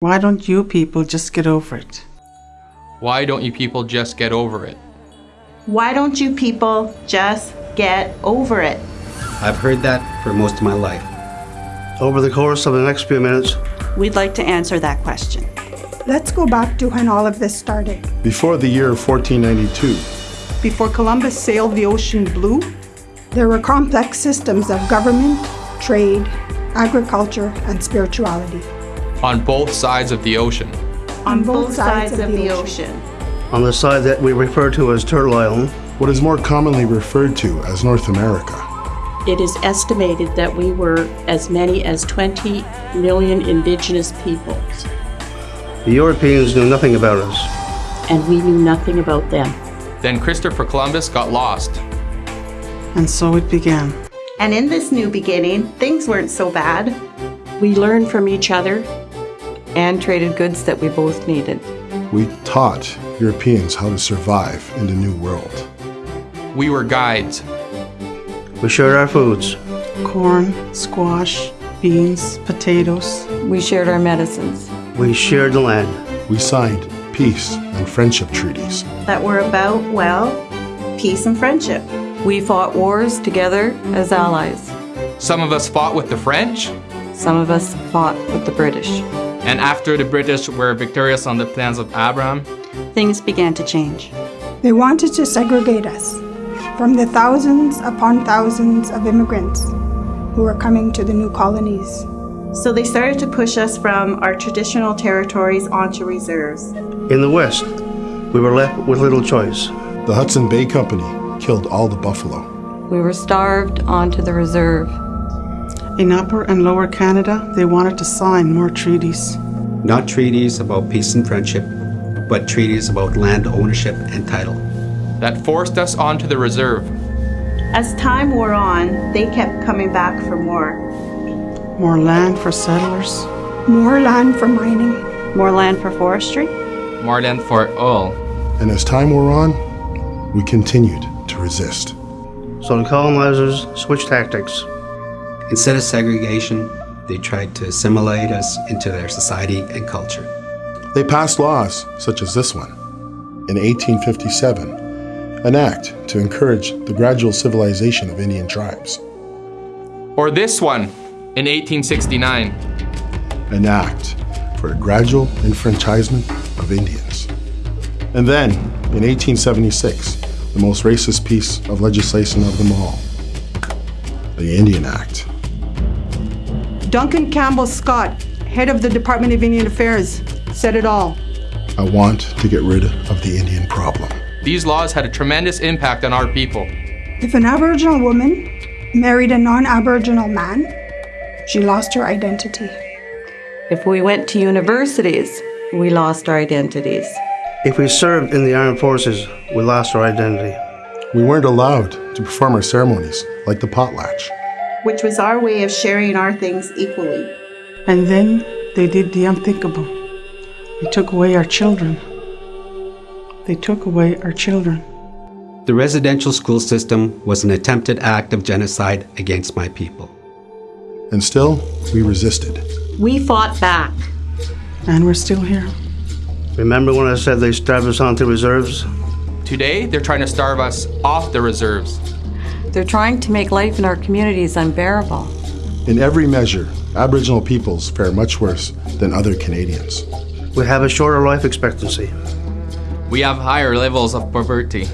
Why don't you people just get over it? Why don't you people just get over it? Why don't you people just get over it? I've heard that for most of my life. Over the course of the next few minutes, We'd like to answer that question. Let's go back to when all of this started. Before the year 1492, Before Columbus sailed the ocean blue, There were complex systems of government, trade, agriculture, and spirituality. On both sides of the ocean. On both sides of the ocean. on the side that we refer to as Turtle Island, what is more commonly referred to as North America, It is estimated that we were as many as 20 million indigenous peoples, the Europeans knew nothing about us. and we knew nothing about them. Then Christopher Columbus got lost. And so it began. And in this new beginning, things weren't so bad. We learned from each other. And traded goods that we both needed. we taught Europeans how to survive in the New World. We were guides. We shared our foods. Corn, squash, beans, potatoes. We shared our medicines. We shared the land. We signed peace and friendship treaties. That were about, well, peace and friendship. We fought wars together as allies. Some of us fought with the French, Some of us fought with the British. And after the British were victorious on the Plains of Abraham, Things began to change. They wanted to segregate us from the thousands upon thousands of immigrants who were coming to the new colonies. So they started to push us from our traditional territories onto reserves. In the West, we were left with little choice. The Hudson Bay Company killed all the buffalo. We were starved onto the reserve. In Upper and Lower Canada, they wanted to sign more treaties. Not treaties about peace and friendship, but treaties about land ownership and title. that forced us onto the reserve. As time wore on, they kept coming back for more. More land for settlers. More land for mining. More land for forestry. More land for oil. And as time wore on, we continued to resist. So the colonizers switched tactics. Instead of segregation, they tried to assimilate us into their society and culture. They passed laws such as this one in 1857, an act to encourage the gradual civilization of Indian tribes, Or this one in 1869. an act for a gradual enfranchisement of Indians. And then, in 1876, the most racist piece of legislation of them all, the Indian Act. Duncan Campbell Scott, head of the Department of Indian Affairs, said it all. I want to get rid of the Indian problem. These laws had a tremendous impact on our people. If an Aboriginal woman married a non Aboriginal man, she lost her identity. If we went to universities, we lost our identities. If we served in the armed forces, we lost our identity. We weren't allowed to perform our ceremonies like the potlatch. Which was our way of sharing our things equally. And then they did the unthinkable. They took away our children. They took away our children. The residential school system was an attempted act of genocide against my people. And still, we resisted. We fought back. And we're still here. Remember when I said they starved us onto reserves? Today, they're trying to starve us off the reserves. They're trying to make life in our communities unbearable. In every measure, Aboriginal peoples fare much worse than other Canadians. We have a shorter life expectancy. We have higher levels of poverty.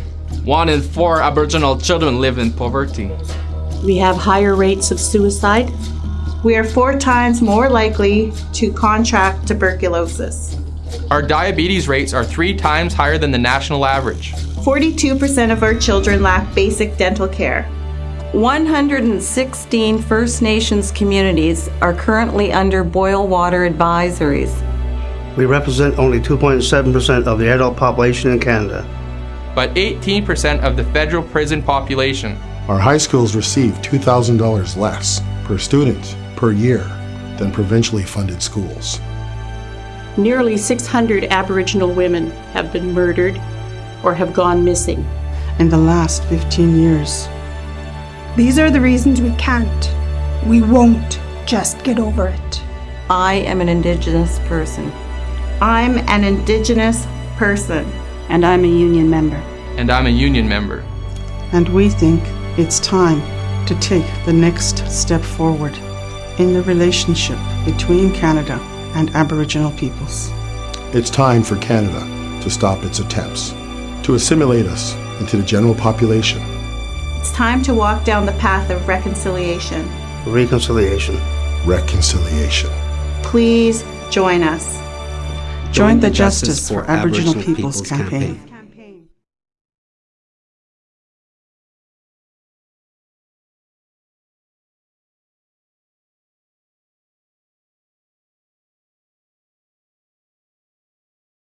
One in four Aboriginal children live in poverty. We have higher rates of suicide. We are four times more likely to contract tuberculosis. Our diabetes rates are three times higher than the national average. 42% of our children lack basic dental care. 116 First Nations communities are currently under boil water advisories. We represent only 2.7% of the adult population in Canada. But 18% of the federal prison population. Our high schools receive $2,000 less per student per year than provincially funded schools. Nearly 600 Aboriginal women have been murdered or have gone missing. In the last 15 years, These are the reasons we can't, we won't just get over it. I am an Indigenous person. I'm an Indigenous person. And I'm a union member. And I'm a union member. And we think it's time to take the next step forward in the relationship between Canada and Aboriginal peoples. It's time for Canada to stop its attempts to assimilate us into the general population. It's time to walk down the path of reconciliation. Reconciliation. Reconciliation. Please join us. Join the Justice for Aboriginal Peoples campaign.